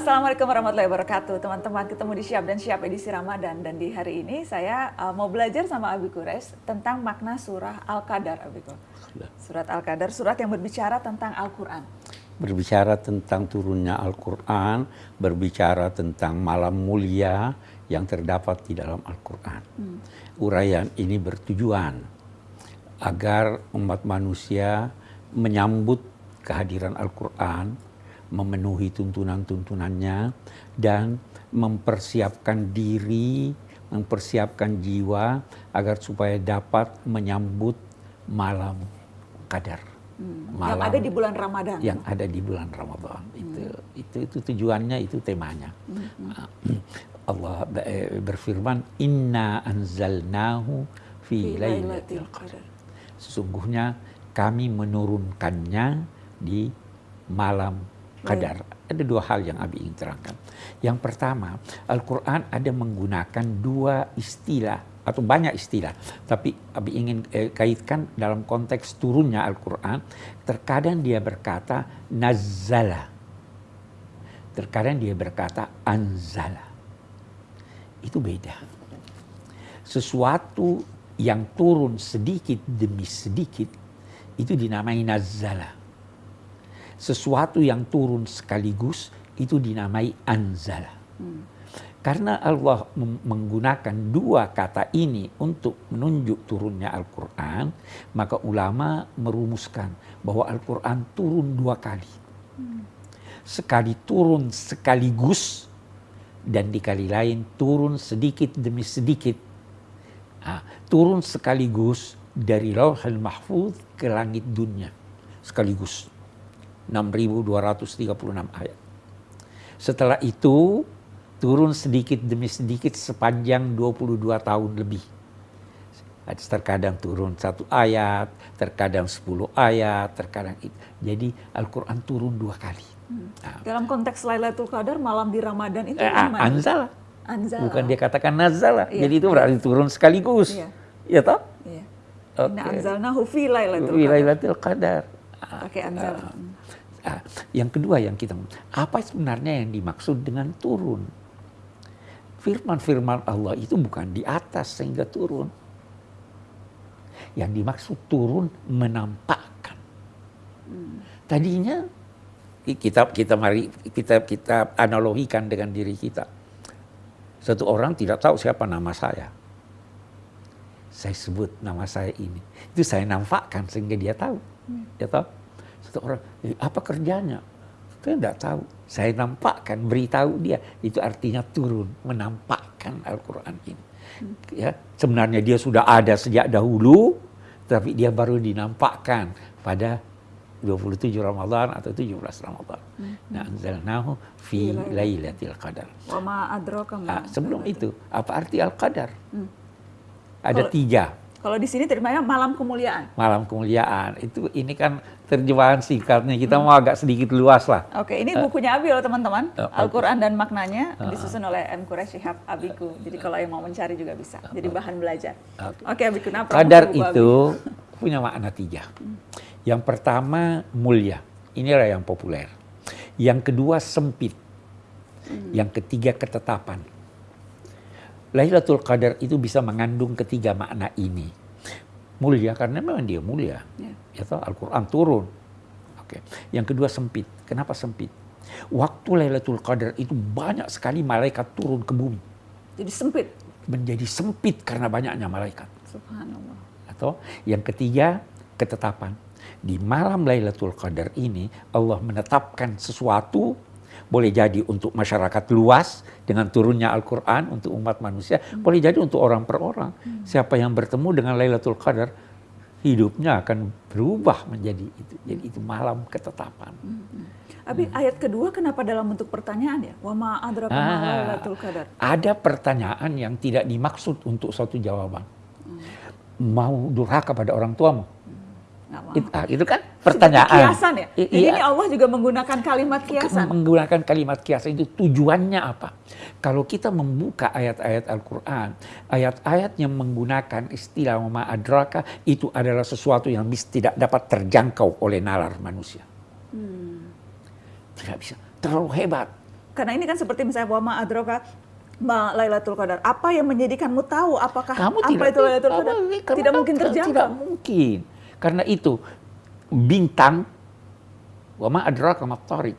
Assalamualaikum warahmatullahi wabarakatuh. Teman-teman ketemu di Siap dan Siap edisi Ramadan. Dan di hari ini saya uh, mau belajar sama Abi Kures tentang makna surah Al-Qadar, Abiku. Surat Al-Qadar, surat yang berbicara tentang Al-Quran. Berbicara tentang turunnya Al-Quran, berbicara tentang malam mulia yang terdapat di dalam Al-Quran. Hmm. Uraian ini bertujuan agar umat manusia menyambut kehadiran Al-Quran, memenuhi tuntunan-tuntunannya dan mempersiapkan diri, mempersiapkan jiwa agar supaya dapat menyambut malam qadar. Hmm. Malam yang ada di bulan Ramadan. Yang ada di bulan Ramadan. Hmm. Itu itu itu tujuannya, itu temanya. Hmm. Ah, Allah eh, berfirman, "Inna anzalnahu fi lailatul qadar." Sesungguhnya kami menurunkannya di malam Kadar. Ada dua hal yang Abi ingin terangkan. Yang pertama, Al-Quran ada menggunakan dua istilah atau banyak istilah. Tapi Abi ingin eh, kaitkan dalam konteks turunnya Al-Quran. Terkadang dia berkata nazala. Terkadang dia berkata anzala. Itu beda. Sesuatu yang turun sedikit demi sedikit itu dinamai nazala sesuatu yang turun sekaligus itu dinamai anzala. Hmm. Karena Allah menggunakan dua kata ini untuk menunjuk turunnya Al-Quran, maka ulama merumuskan bahwa Al-Quran turun dua kali. Sekali turun sekaligus, dan di kali lain turun sedikit demi sedikit. Nah, turun sekaligus dari lauhul mahfuz ke langit dunia sekaligus. 6.236 ayat. Setelah itu turun sedikit demi sedikit sepanjang 22 tahun lebih. Terkadang turun satu ayat, terkadang 10 ayat, terkadang itu. Jadi Al-Quran turun dua kali. Hmm. Nah. Dalam konteks Lailatul Qadar malam di Ramadan itu eh, Anzala. Anzala. Bukan dia katakan nazala. Iya. Jadi itu berarti turun sekaligus. Iya. Ya toh? Iya. Okay. Inna anzalnahu fi Lailatul Qadar. Pakai anzala. Uh, Nah, yang kedua yang kita apa sebenarnya yang dimaksud dengan turun? Firman-firman Allah itu bukan di atas sehingga turun. Yang dimaksud turun menampakkan. Tadinya kita kita mari kita kita analogikan dengan diri kita. Satu orang tidak tahu siapa nama saya. Saya sebut nama saya ini. Itu saya nampakkan sehingga dia tahu. Hmm. Ya tahu satu orang, eh, apa kerjanya? Saya tidak tahu. Saya nampakkan, beritahu dia. Itu artinya turun, menampakkan Al-Quran ini. Ya, sebenarnya dia sudah ada sejak dahulu, tapi dia baru dinampakkan pada 27 Ramadan atau 17 Ramadan. Hmm. Nah, anzalnahu fi lailatul qadar. Wa ma adraka nah, sebelum itu, apa arti al-qadar? Hmm. Ada Kalo, tiga. Kalau di sini terjemahnya malam kemuliaan. Malam kemuliaan. Itu ini kan terjemahan singkatnya. Kita hmm. mau agak sedikit luas lah. Oke, ini bukunya Abi loh teman-teman. Uh, Al-Quran dan maknanya uh, disusun oleh M. Quraish Shihab Abiku. Jadi kalau yang mau mencari juga bisa. Jadi bahan belajar. Oke, okay. Abiku. Kenapa? Kadar itu Abi? punya makna tiga. Hmm. Yang pertama mulia. Inilah yang populer. Yang kedua sempit. Hmm. Yang ketiga ketetapan Lailatul Qadar itu bisa mengandung ketiga makna ini. Mulia karena memang dia mulia. Ya, ya Al-Qur'an turun. Oke. Yang kedua sempit. Kenapa sempit? Waktu Lailatul Qadar itu banyak sekali malaikat turun ke bumi. Jadi sempit. Menjadi sempit karena banyaknya malaikat. Subhanallah. Atau yang ketiga ketetapan. Di malam Lailatul Qadar ini Allah menetapkan sesuatu boleh jadi untuk masyarakat luas dengan turunnya Al-Quran untuk umat manusia, hmm. boleh jadi untuk orang per orang. Hmm. Siapa yang bertemu dengan Lailatul Qadar, hidupnya akan berubah menjadi itu. Jadi itu malam ketetapan. Hmm. Tapi hmm. ayat kedua kenapa dalam bentuk pertanyaan ya? Wa adraka ah, Lailatul Qadar. Ada pertanyaan yang tidak dimaksud untuk suatu jawaban. Hmm. Mau durhaka pada orang tuamu? It, ah, itu kan pertanyaan. kiasan ya. I, Jadi iya. ini Allah juga menggunakan kalimat kiasan. Menggunakan kalimat kiasan itu tujuannya apa? Kalau kita membuka ayat-ayat Al-Quran, ayat-ayat yang menggunakan istilah ma adraka itu adalah sesuatu yang tidak dapat terjangkau oleh nalar manusia. Hmm. Tidak bisa. Terlalu hebat. karena ini kan seperti misalnya wama adroka ma Lailatul Qadar. Apa yang menjadikanmu tahu apakah Kamu apa tidak itu Lailatul Qadar? Tidak mungkin terjangkau. Tidak mungkin. Karena itu bintang wama adraka ma tariq.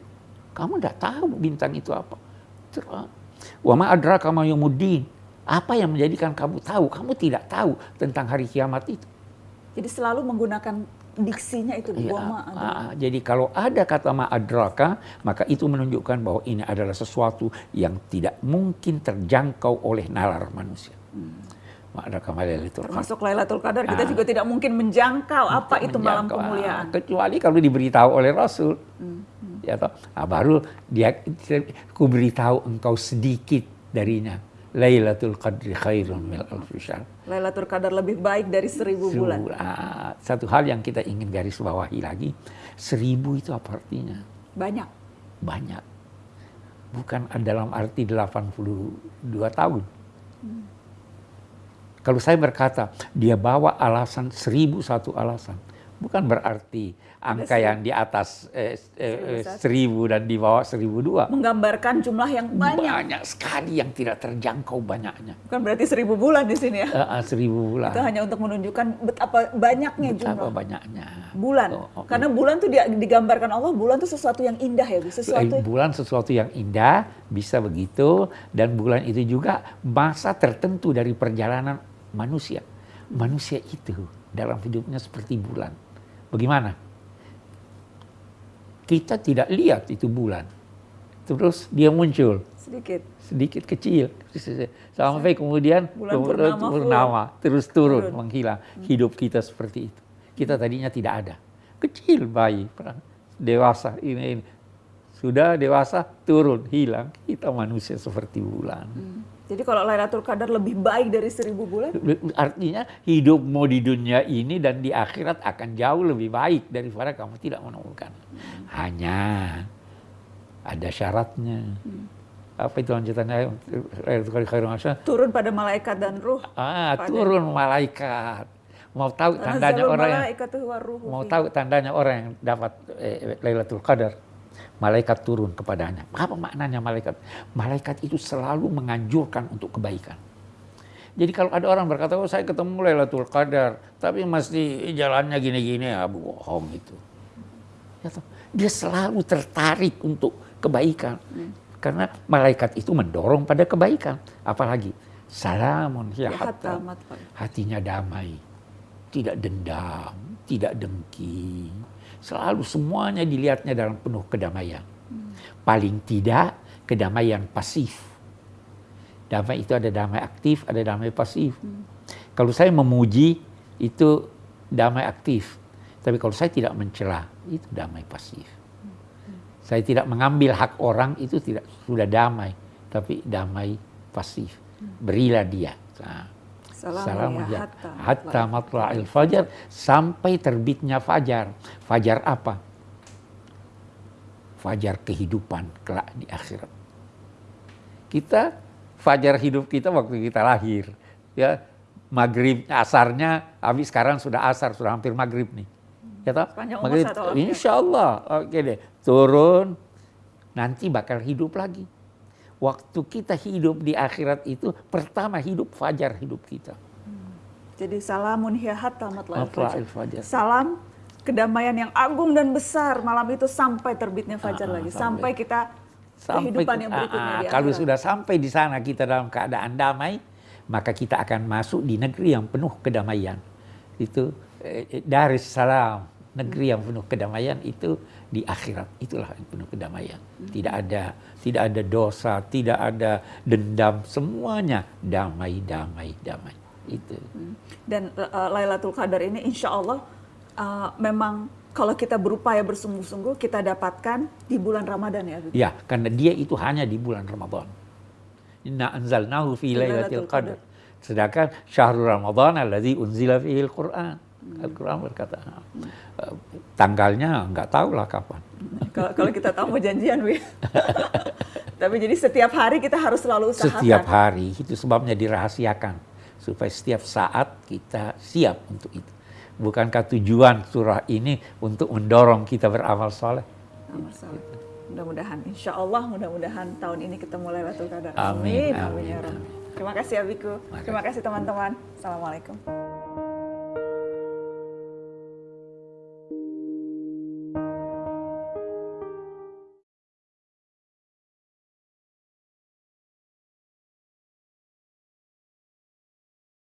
Kamu tidak tahu bintang itu apa. Wama adraka ma yaumuddin. Apa yang menjadikan kamu tahu? Kamu tidak tahu tentang hari kiamat itu. Jadi selalu menggunakan diksinya itu Iya, wama adroka. ah, jadi kalau ada kata ma'adraka, maka itu menunjukkan bahwa ini adalah sesuatu yang tidak mungkin terjangkau oleh nalar manusia. Ma qadar. Termasuk Lailatul Qadar kita Ah. juga tidak mungkin menjangkau apa itu malam menjangkau, ah, kemuliaan. kecuali kalau diberitahu oleh Rasul. Ya toh, ah, baru dia ku beritahu engkau sedikit darinya. Lailatul Qadri khairun min alfi syahr. Lailatul Qadar lebih baik dari seribu bulan. Seribu, ah, satu hal yang kita ingin garis bawahi lagi, seribu itu apa artinya? Banyak. Banyak. Bukan dalam arti 82 tahun. Kalau saya berkata, dia bawa alasan seribu satu alasan. Bukan berarti angka yang di atas eh, eh, eh, seribu dan di bawah seribu dua. Menggambarkan jumlah yang banyak. Banyak sekali yang tidak terjangkau banyaknya. Bukan berarti seribu bulan di sini ya. Eh, eh, seribu bulan. Itu hanya untuk menunjukkan betapa banyaknya Betapa jumlah banyaknya. bulan. Oh, oh, Karena bulan dia- digambarkan Allah, bulan tuh sesuatu yang indah ya, Bu. sesuatu Eh, bulan sesuatu yang indah bisa begitu dan bulan itu juga masa tertentu dari perjalanan manusia. Manusia itu dalam hidupnya seperti bulan. Bagaimana? Kita tidak lihat itu bulan. Terus dia muncul sedikit. sedikit kecil sampai kemudian Bulan kemudian purnama purnama, terus turun, Turun. menghilang. Hidup kita seperti itu. Kita tadinya tidak ada. Kecil bayi, dewasa ini, ini. Sudah dewasa turun, hilang. Kita manusia seperti bulan. Jadi kalau Lailatul Qadar lebih baik dari seribu bulan, Artinya hidupmu di dunia ini dan di akhirat akan jauh lebih baik daripada kamu tidak menemukan. Hanya ada syaratnya. Apa itu lanjutannya? turun pada malaikat dan ruh. Ah, Pada- turun malaikat. Mau tahu tandanya orang yang mau tahu tandanya orang yang dapat eh, Lailatul Qadar. Malaikat turun kepadanya. Apa maknanya malaikat? Malaikat itu selalu menganjurkan untuk kebaikan. Jadi kalau ada orang berkata, oh saya ketemu Lailatul Qadar, tapi masih jalannya gini-gini, ya bohong itu. Ya Dia selalu tertarik untuk kebaikan. Karena malaikat itu mendorong pada kebaikan. Apalagi, salamun ya Ya. Hatinya damai. Tidak dendam, tidak dengki. Selalu semuanya dilihatnya dalam penuh kedamaian. Paling tidak kedamaian pasif. Damai itu ada damai aktif, ada damai pasif. Kalau saya memuji itu damai aktif. Tapi kalau saya tidak mencela itu damai pasif. Saya tidak mengambil hak orang itu tidak sudah damai, tapi damai pasif. Berilah dia. Nah, Salamun ya hatta Hatta matla'il fajar sampai terbitnya fajar. Fajar apa? Fajar kehidupan kelak di akhirat. Kita fajar hidup kita waktu kita lahir. Ya, maghrib asarnya habis sekarang sudah asar, sudah hampir maghrib nih. Ya toh? Maghrib. Insya Allah. Oke deh. Turun. Nanti bakal hidup lagi. Waktu kita hidup di akhirat itu pertama hidup fajar hidup kita. Jadi salamun hiya hatta matla'il Matla'il fajar. fajar. Salam kedamaian yang agung dan besar malam itu sampai terbitnya fajar Ah, lagi, sampai- sampai kita Sampai kehidupan yang berikutnya ah, di kalau sudah sampai di sana kita dalam keadaan damai, maka kita akan masuk di negeri yang penuh kedamaian. Itu eh, Darus Salam, negeri yang penuh kedamaian itu di akhirat. Itulah yang penuh kedamaian. Tidak ada tidak ada dosa, tidak ada dendam, semuanya damai, damai, damai. Itu. Dan uh, Lailatul Qadar ini insya Allah uh, memang kalau kita berupaya bersungguh-sungguh kita dapatkan di bulan Ramadan ya. Ya, karena dia itu hanya di bulan Ramadan. Inna anzalnahu fi lailatul qadar. Sedangkan syahrul Ramadan alladzi unzila fihi al-Qur'an. Al-Quran berkata, eh, tanggalnya nggak tahu lah kapan. Kalau kalau kita tahu mau janjian, Wi. Tapi jadi setiap hari kita harus selalu usahakan. Setiap hari, itu sebabnya dirahasiakan. Supaya setiap saat kita siap untuk itu. Bukankah tujuan surah ini untuk mendorong kita beramal soleh? Amal saleh. Mudah-mudahan, insya Allah mudah-mudahan tahun ini ketemu Lailatul Qadar. Amin, Amin, amin, amin, ya amin. Terima kasih Abiku. Terima kasih teman-teman. Assalamualaikum.